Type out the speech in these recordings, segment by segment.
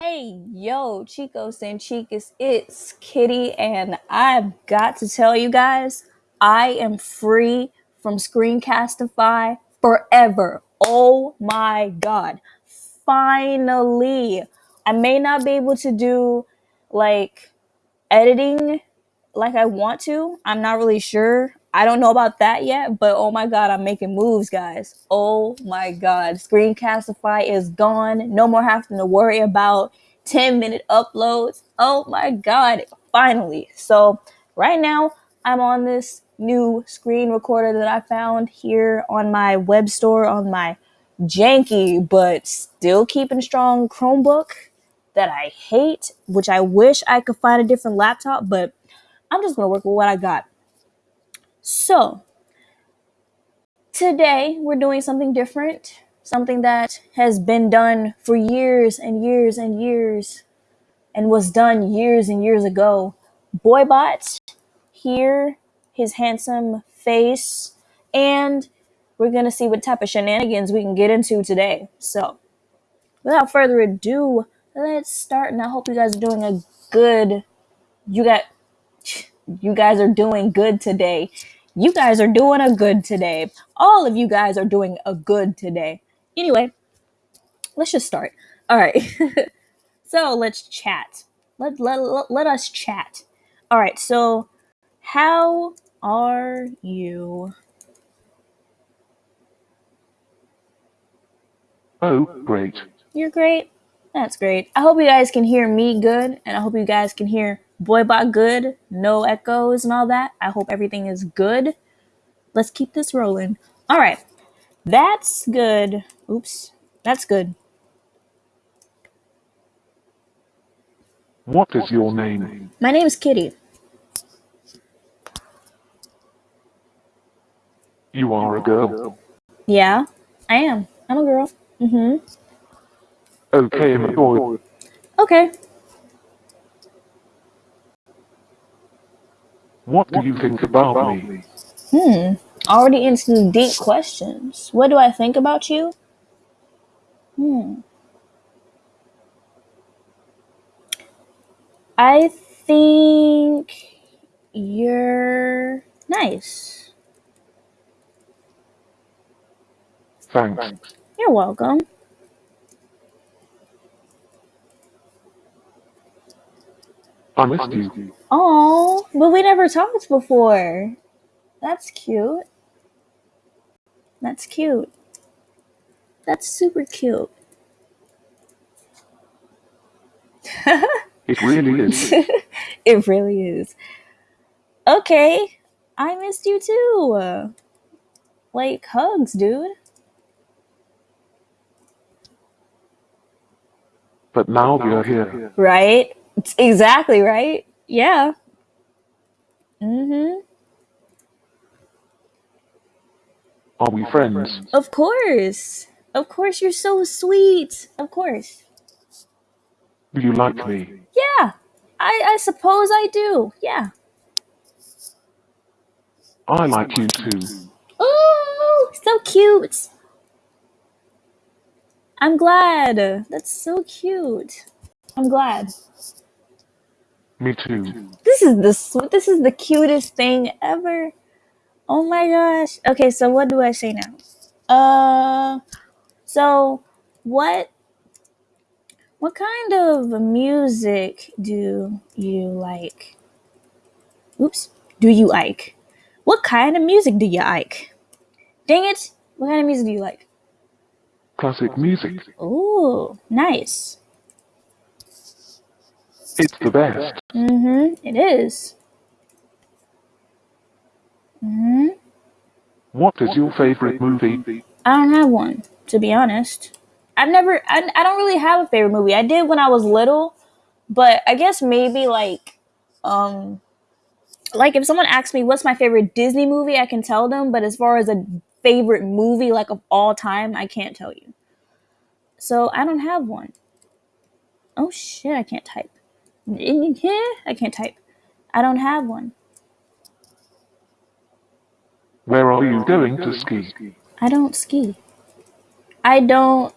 Hey, yo, Chicos and Chicas, it's Kitty, and I've got to tell you guys, I am free from Screencastify forever. Oh my god. Finally. I may not be able to do like editing like I want to. I'm not really sure. I don't know about that yet, but oh my god, I'm making moves, guys. Oh my god. Screencastify is gone. No more having to worry about 10 minute uploads. Oh my god, finally. So, right now, I'm on this new screen recorder that I found here on my web store on my janky but still keeping strong Chromebook that I hate, which I wish I could find a different laptop, but I'm just gonna work with what I got. So, today we're doing something different, something that has been done for years and years and years and was done years and years ago. Boibot here, his handsome face, and we're gonna see what type of shenanigans we can get into today. So, without further ado, let's start. And I hope you guys are doing a good. You got you guys are doing good today. You guys are doing a good today. All of you guys are doing a good today. Anyway, let's just start. All right. so let's chat. Let, let, let, let us chat. All right. So, how are you? Oh, great. You're great. That's great. I hope you guys can hear me good, and I hope you guys can hear Boibot good. No echoes and all that. I hope everything is good. Let's keep this rolling. All right. That's good. Oops. That's good. What is your name? My name is Kitty. You are a girl. Yeah, I am. I'm a girl. Mm-hmm. Okay, I'm a boy. Okay. What do you think about me? Hmm. Already into the deep questions. What do I think about you? Hmm. I think you're nice. Thanks. You're welcome. I missed you. Oh, but we never talked before. That's cute. That's cute. That's super cute. It really is. it really is. Okay, I missed you too. Like hugs, dude. But now we are here. Right? It's exactly right. Yeah. Mhm. Are we friends? Of course. Of course you're so sweet. Of course. Do you like me? Yeah. I I suppose I do. Yeah. I like you too. Oh, so cute. I'm glad. That's so cute. I'm glad. Me too. This is the sw- this is the cutest thing ever. Oh my gosh. Okay, so what do I say now? Uh so what what kind of music do you like? Oops. Do you like? What kind of music do you like? Dang it. What kind of music do you like? Classic music. Oh, nice. It's the best. Mm-hmm. It is. Mm-hmm. What is your favorite movie? I don't have one, to be honest. I've never I, I don't really have a favorite movie. I did when I was little, but I guess maybe like um like if someone asks me what's my favorite Disney movie, I can tell them, but as far as a favorite movie like of all time, I can't tell you. So I don't have one. Oh shit, I can't type. I can't type. I don't have one. Where are you going to ski? I don't ski. I don't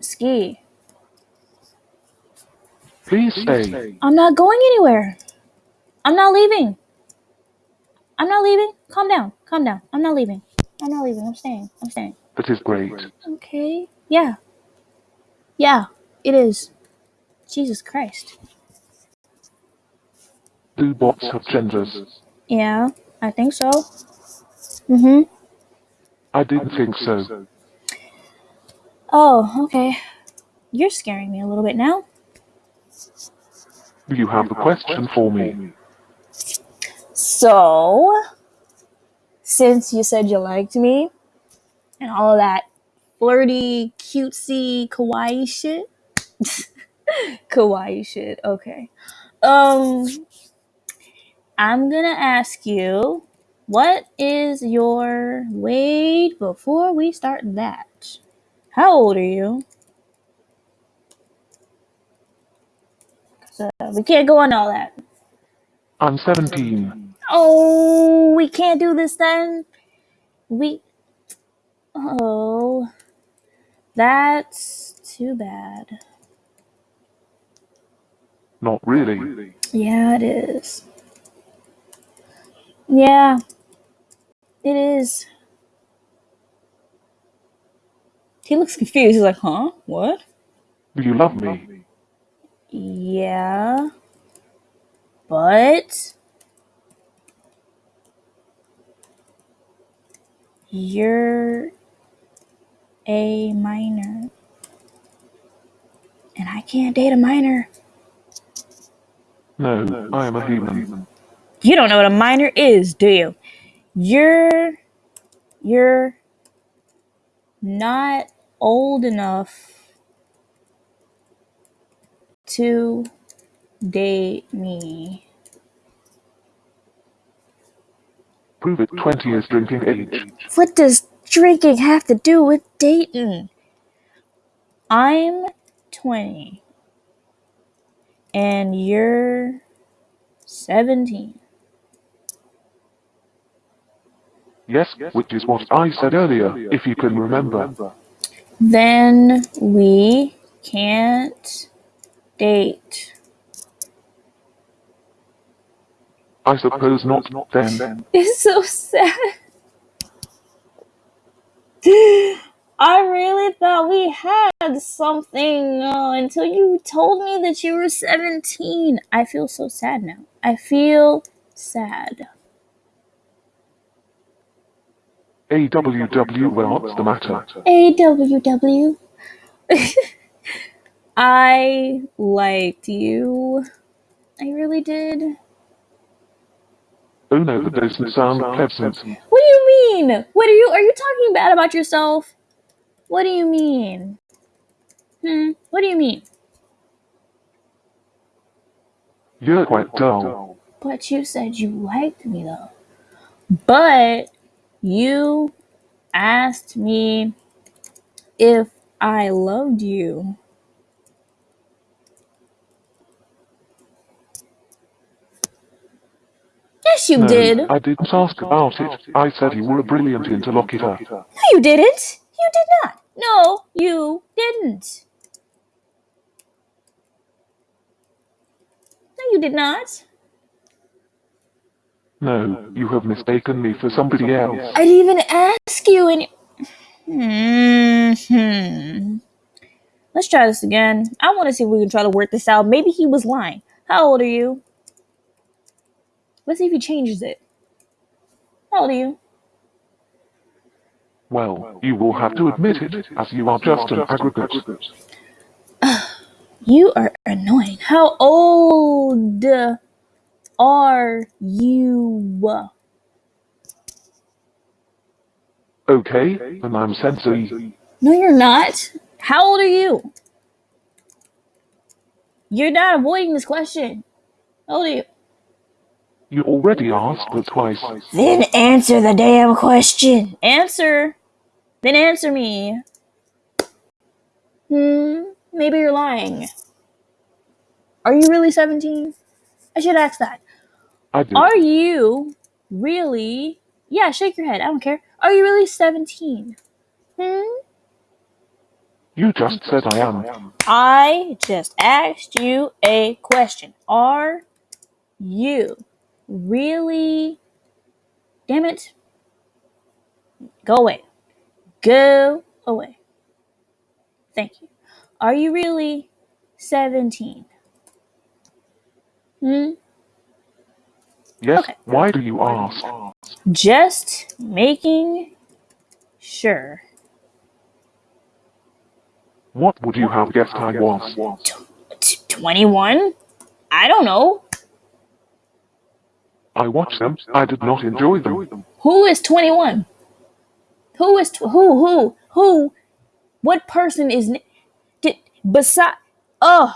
ski. Please stay. I'm not going anywhere. I'm not leaving. I'm not leaving. Calm down. Calm down. I'm not leaving. I'm not leaving. I'm staying. I'm staying. That is great. Okay. Yeah. Yeah, it is. Jesus Christ. Do bots have genders? Yeah, I think so. Mm-hmm. I didn't think so. Oh, okay. You're scaring me a little bit now. You have a question for me. So, since you said you liked me and all that flirty, cutesy, kawaii shit, kawaii shit, okay. Um, I'm gonna ask you, what is your wait before we start that? How old are you? So we can't go on all that. I'm 17. Oh, we can't do this then. We. Oh, that's too bad. Not really. Yeah, it is. Yeah, it is. He looks confused. He's like, huh? What? Do you love me? Yeah. But. You're a minor. And I can't date a minor. No, I am a human. You don't know what a minor is, do you? You're you're not old enough to date me. Prove it 20 is drinking age. What does drinking have to do with dating? I'm 20 and you're 17. Yes, which is what I said earlier, if you can remember. Then we can't date. I suppose not not then. It's so sad. I really thought we had something uh, until you told me that you were 17. I feel so sad now. I feel sad. AWW, well, what's the matter? AWW. I liked you. I really did. Oh no, that doesn't sound pleasant. What do you mean? What are you are you talking bad about yourself? What do you mean? Hmm, what do you mean? You're quite dull. But you said you liked me though. But you asked me if I loved you. Yes, you No, did. No, I didn't ask about it. I said you were a brilliant interlocutor. No, you didn't. You did not. No, you didn't. No, you did not. No, you have mistaken me for somebody else. I didn't even ask you and... Hmm. Let's try this again. I want to see if we can try to work this out. Maybe he was lying. How old are you? Let's see if he changes it. How old are you? Well, you will have to admit it, as you are just an aggregate. You are annoying. How old are you? Okay, and I'm sensory. No, you're not. How old are you? You're not avoiding this question. How old are you? You already asked but twice. Then answer the damn question. Answer. Then answer me. Hmm, maybe you're lying. Are you really 17? I should ask that. I do. Are you really? Yeah, shake your head. I don't care. Are you really 17? Hmm? You just said I am. I just asked you a question. Are you really. Damn it. Go away. Go away. Thank you. Are you really 17? Hmm? Yes, Okay. why do you ask? Just making sure. What would you have guessed I was? T- 21? I don't know. I watched them. I did not enjoy them. Who is 21? Who is tw- who who who what person is did beside oh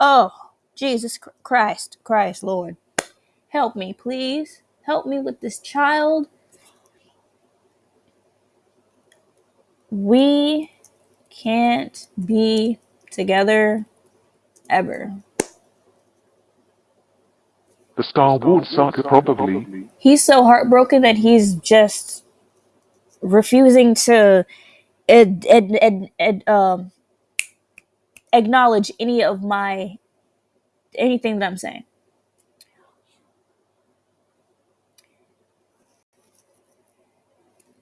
oh Jesus Christ Christ Lord help me please help me with this child we can't be together ever The Star Wars saga probably. he's so heartbroken that he's just refusing to ed, ed, ed, ed, um, acknowledge any of my anything that I'm saying.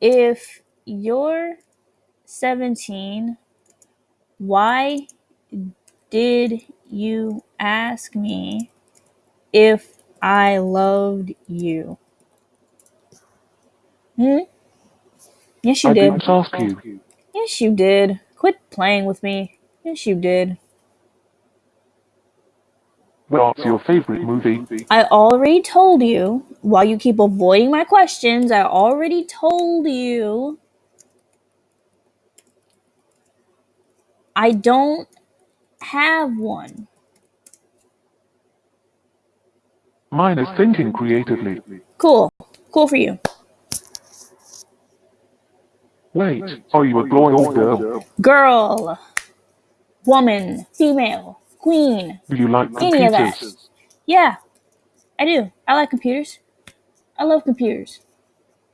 If you're 17, why did you ask me if I loved you? Hmm? Yes, you I did. didn't ask you. Yes, you did. Quit playing with me. Yes, you did. What's your favorite movie? I already told you. While you keep avoiding my questions, I already told you. I don't have one. Mine is thinking creatively. Cool. Cool for you. Wait, are you a boy or girl? Girl, woman, female, queen. Do you like Any of that. computers? Yeah, I do. I like computers. I love computers.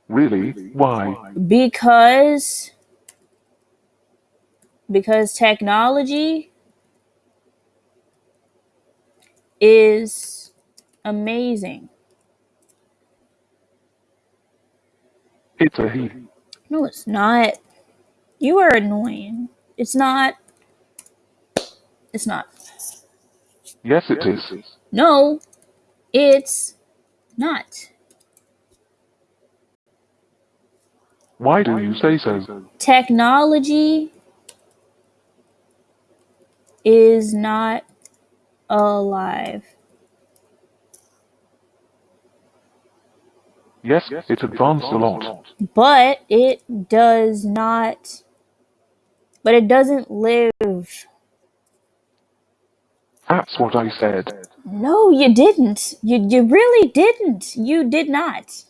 Really? Why? Because because technology is amazing. It's a he. No, it's not. You are annoying. It's not. It's not. Yes, it is. No, it's not. Why do you say so? Technology is not alive. Yes, it's advanced a lot. But it does not. But it doesn't live. That's what I said. No, you didn't. You, you really didn't. You did not.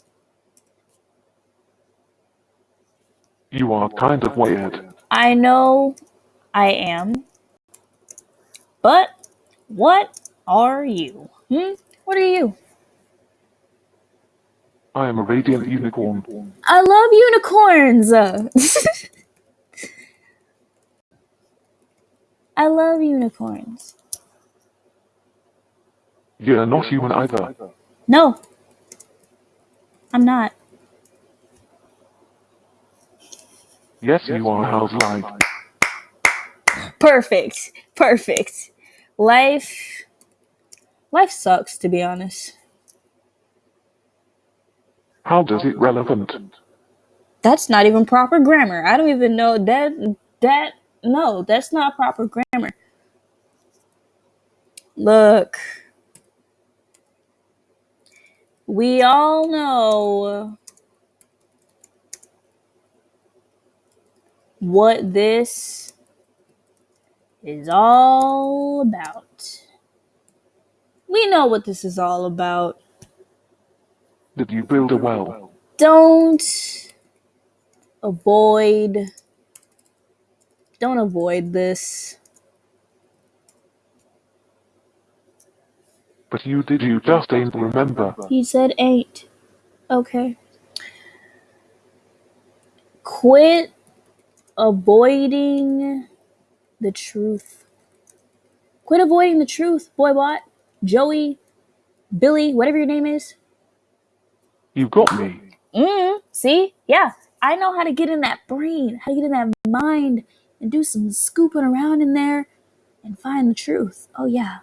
You are kind of weird. I know I am. But what are you? Hmm? What are you? I am a radiant unicorn. I love unicorns. I love unicorns. You're not human either. No, I'm not. Yes, you are. How's life? Perfect. Perfect. Life. Life sucks, to be honest. How does it relevant? That's not even proper grammar. I don't even know that. That. No, that's not proper grammar. Look. We all know what this is all about. We know what this is all about. Did you build a well? Don't avoid. Don't avoid this. But you did. You just ain't remember. He said eight. Okay. Quit avoiding the truth. Quit avoiding the truth, boy boybot, Joey, Billy, whatever your name is. You've got me. Mm, see? Yeah. I know how to get in that brain, how to get in that mind and do some scooping around in there and find the truth. Oh, yeah.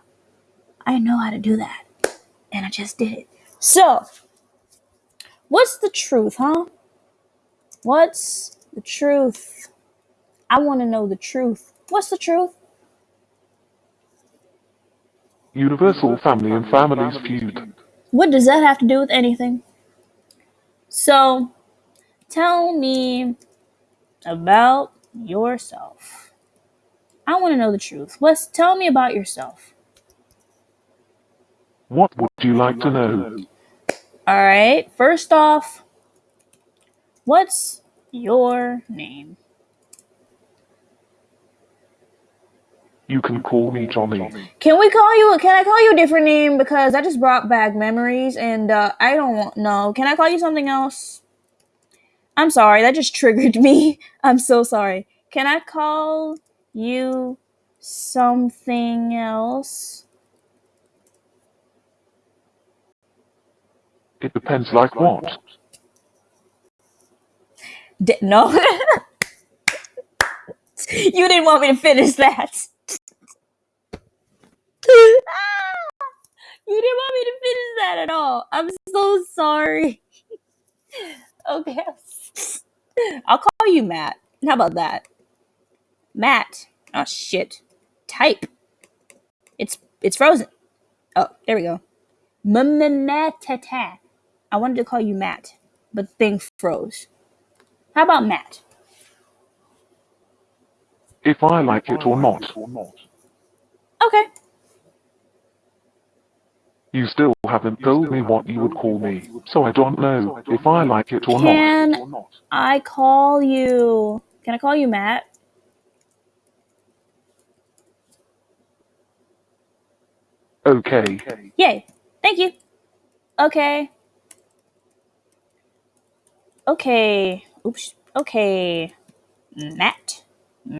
I know how to do that. And I just did it. So, what's the truth, huh? What's the truth? I want to know the truth. What's the truth? Universal family and families feud. What does that have to do with anything? So, tell me about yourself. I want to know the truth. What's tell me about yourself. What would you like to know? All right. First off, what's your name? You can call me Johnny. Can we call you? Can I call you a different name because that just brought back memories, and uh, I don't want no. Can I call you something else? I'm sorry, that just triggered me. I'm so sorry. Can I call you something else? It depends like what? D- no. you didn't want me to finish that. you didn't want me to finish that at all. I'm so sorry. okay. I'll call you Matt. How about that? Matt. Oh shit. Type. It's it's frozen. Oh, there we go. M-m-m-tata. I wanted to call you Matt, but the thing froze. How about Matt? If I like it or not. Okay. You still haven't told me what you would call me, so I don't know if I like it or not. Can I call you? Can I call you Matt? Okay. Yay. Thank you. Okay. Okay. Oops. Okay. Matt.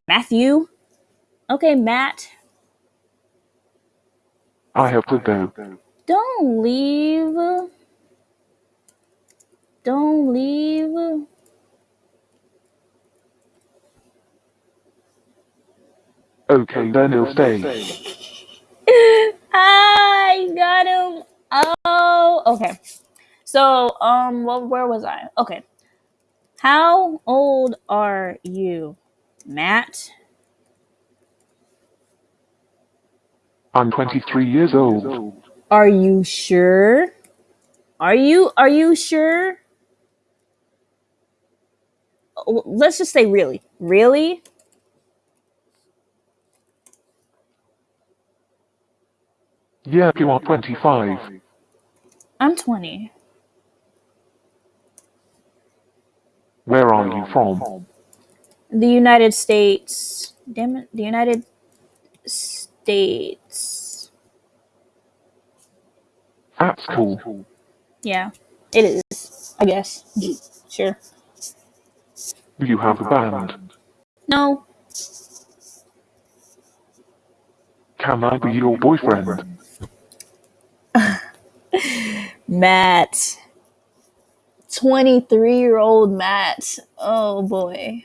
Matthew. Okay, Matt. I have to go. Don't leave. Don't leave. Okay, then he'll stay. I got him. Oh, okay. So, um, well, where was I? Okay. How old are you, Matt? I'm 23 years old. Are you sure? Are you are you sure? Let's just say really. Really? Yeah, you are 25. I'm 20. Where are you from? The United States. Damn it. The United States. That's cool. Yeah. It is. I guess. Sure. Do you have a band? No. Can I be your boyfriend? Matt. 23 year old Matt. Oh boy.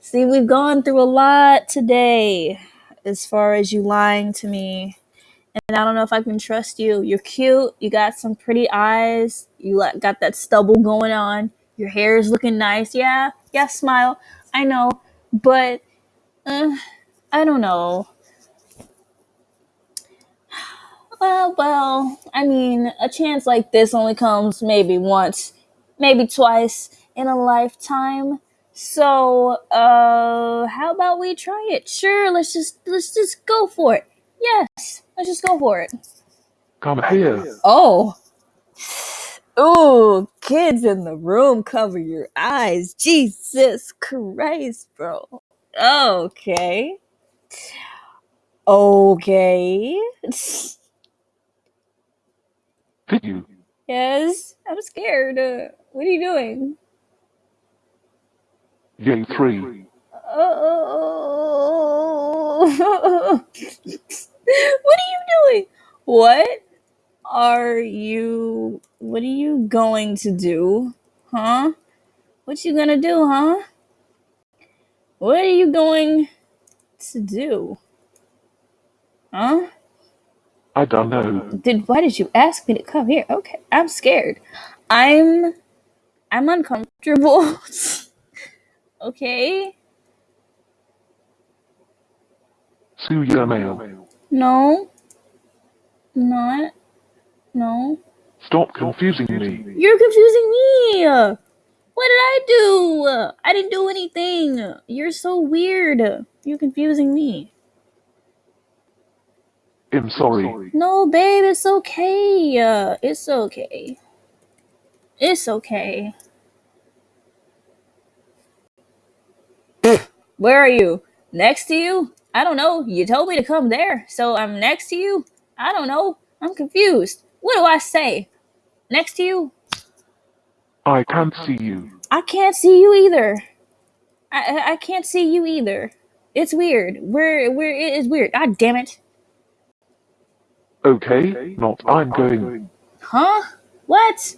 See, we've gone through a lot today as far as you lying to me. And I don't know if I can trust you. You're cute. You got some pretty eyes. You got that stubble going on. Your hair is looking nice. Yeah. Yeah, smile. I know. But uh, I don't know. Well, well, I mean, a chance like this only comes maybe once, maybe twice in a lifetime. So, uh, how about we try it? Sure, let's just let's just go for it. Yes, let's just go for it. Come here. Oh. Ooh, kids in the room, cover your eyes. Jesus Christ, bro. Okay. Okay. Did you? Yes, I'm scared. Uh, what are you doing? Yay, three. Oh. what are you doing? What are you what are you going to do? Huh? What you gonna do, huh? What are you going to do? Huh? I don't know. Did why did you ask me to come here? Okay, I'm scared. I'm I'm uncomfortable. okay? Sue your mail. No. Not. No. Stop confusing me. You're confusing me. What did I do? I didn't do anything. You're so weird. You're confusing me. I'm sorry. No, babe, it's okay. Uh, it's okay. It's okay. Where are you? Next to you? I don't know. You told me to come there, so I'm next to you? I don't know. I'm confused. What do I say? Next to you? I can't see you. I can't see you either. I I- I can't see you either. It's weird. We're we're it is weird. God damn it. Okay, not I'm going. Huh? What?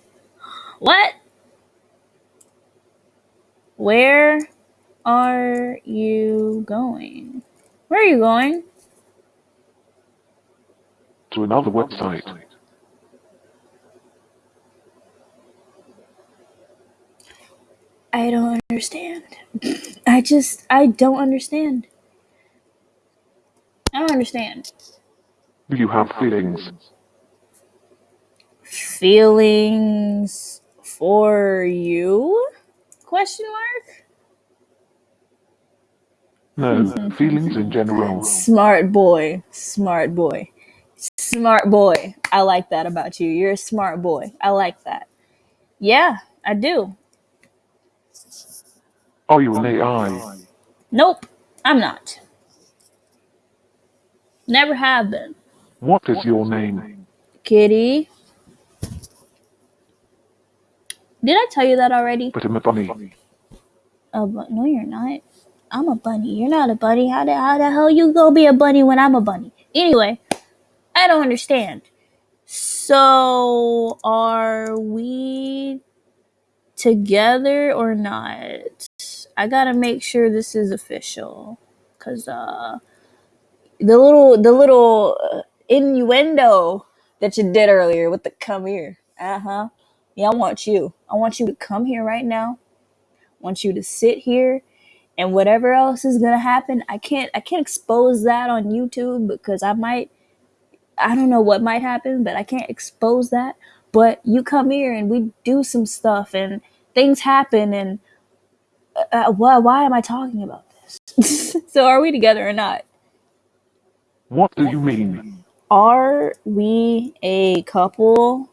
What? Where are you going? Where are you going? to another website. I don't understand. I just I don't understand. I don't understand. Do you have feelings? Feelings for you? Question mark? No, feelings in general. Smart boy. Smart boy. Smart boy. I like that about you. You're a smart boy. I like that. Yeah, I do. Oh, Are you an AI? Nope, I'm not. Never have been. What is your name? Kitty. Did I tell you that already? But I'm a bunny. Oh, but no, you're not. I'm a bunny. You're not a bunny. How the how the hell you gonna be a bunny when I'm a bunny? Anyway, I don't understand. So, are we together or not? I gotta make sure this is official, cause uh, the little the little uh, innuendo that you did earlier with the come here. Uh huh. Yeah, I want you. I want you to come here right now. I want you to sit here and whatever else is gonna happen, I can't I can't expose that on YouTube because I might I don't know what might happen, but I can't expose that. But you come here and we do some stuff and things happen and uh, uh, why why am I talking about this? so are we together or not? What do you mean? Are we a couple?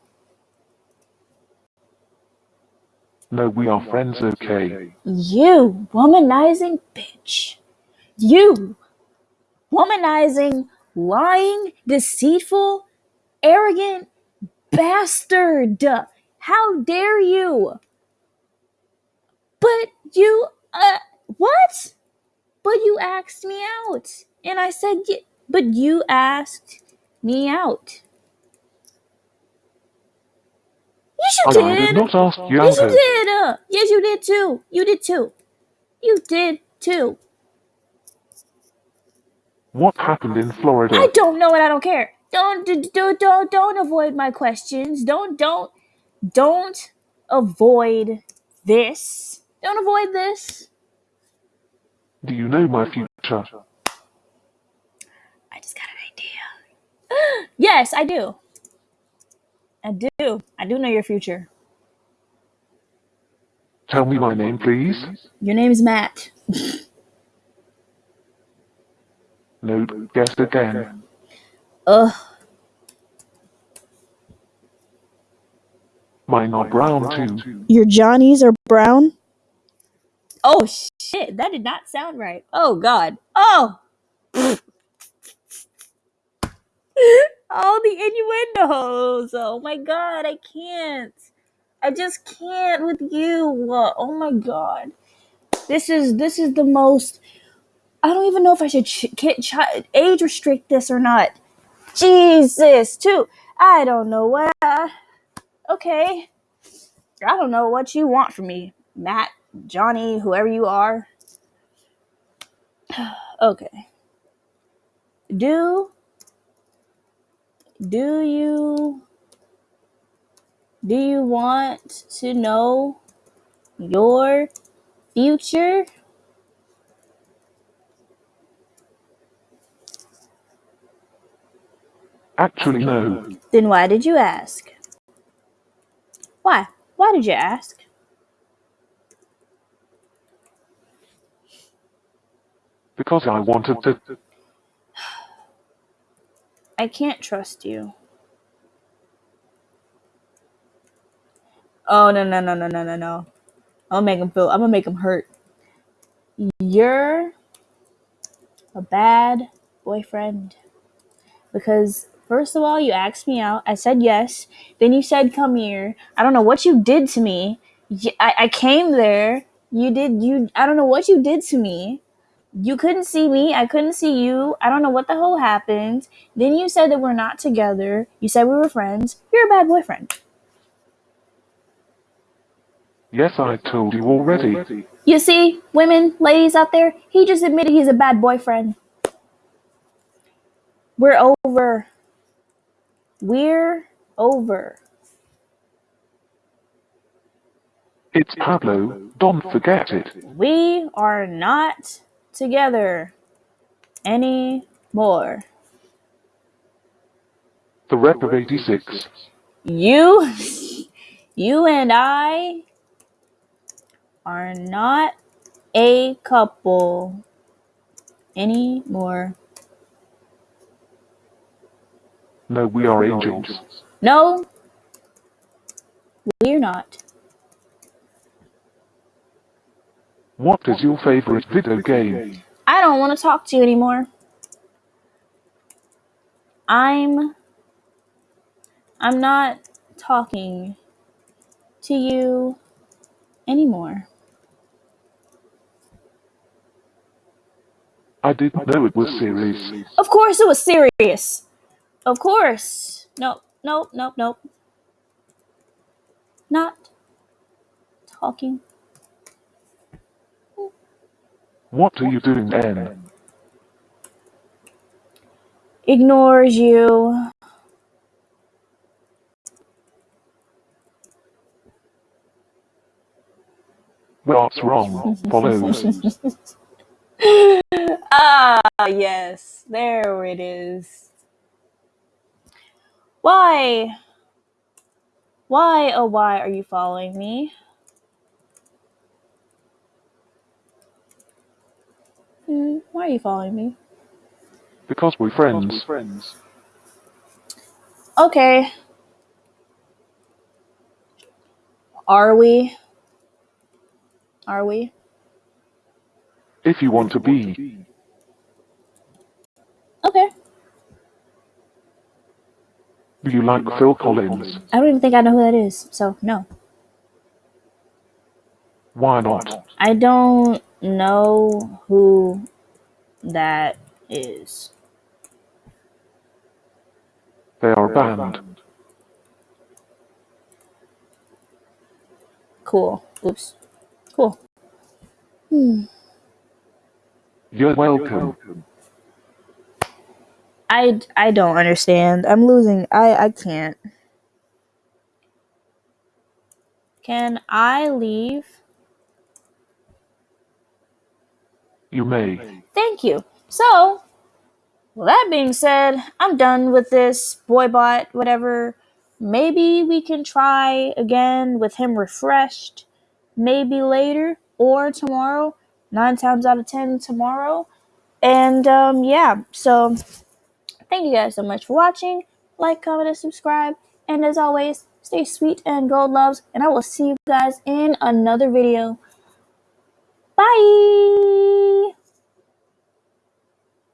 No, we are friends, okay? You womanizing bitch. You womanizing, lying, deceitful, arrogant bastard. How dare you? But you, uh, what? But you asked me out. And I said, but you asked me out. Yes, you I, I did. did not ask you Yes, you did. Uh, yes, you did too. You did too. You did too. What happened in Florida? I don't know and I don't care. Don't d- d- don't don't avoid my questions. Don't don't don't avoid this. Don't avoid this. Do you know my future? I just got an idea. yes, I do. I do. I do know your future. Tell me my name, please. Your name is Matt. No, guess again. Ugh. Mine are brown too. Your Johnnies are brown? Oh shit, that did not sound right. Oh god. Oh. All the innuendos. Oh my god, I can't. I just can't with you. Oh my god. This is this is the most. I don't even know if I should ch- ch- age restrict this or not. Jesus, too. I don't know what. Uh, okay. I don't know what you want from me, Matt, Johnny, whoever you are. okay. Do do you do you want to know your future? Actually, no. Then why did you ask? Why? Why did you ask? Because I wanted to. I can't trust you. Oh no no no no no no no! I'm gonna make him feel. I'm gonna make him hurt. You're a bad boyfriend because first of all, you asked me out. I said yes. Then you said come here. I don't know what you did to me. I, I came there. You did you. I don't know what you did to me. You couldn't see me. I couldn't see you. I don't know what the hell happened. Then you said that we're not together. You said we were friends. You're a bad boyfriend. Yes, I told you already. You see, women, ladies out there, he just admitted he's a bad boyfriend. We're over. We're over. It's Pablo. Don't forget it. We are not together any more. The rep of 86. You, you and I are not a couple anymore. No, we are angels. No, we're not. What is your favorite video game? I don't want to talk to you anymore. I'm I'm not talking to you anymore. I didn't know it was serious. Of course it was serious. Of course. Nope, nope, nope, nope. Not talking. What are you doing then? Ignores you. What's wrong? Follows. ah, yes. There it is. Why? Why, oh, why are you following me? Hmm, why are you following me? Because we're friends. Okay. Are we? Are we? If you want to be. Okay. Do you like Phil Collins? I don't even think I know who that is, so no. Why not? I don't know who that is. They are banned. Cool. Oops. Cool. Hmm. You're welcome. I, I don't understand. I'm losing. I, I can't. Can I leave? You may. Thank you. So, well, that being said, I'm done with this boy bot, whatever. Maybe we can try again with him refreshed. Maybe later or tomorrow. Nine times out of ten, tomorrow. And um, yeah, so thank you guys so much for watching. Like, comment, and subscribe. And as always, stay sweet and gold loves. And I will see you guys in another video. Bye.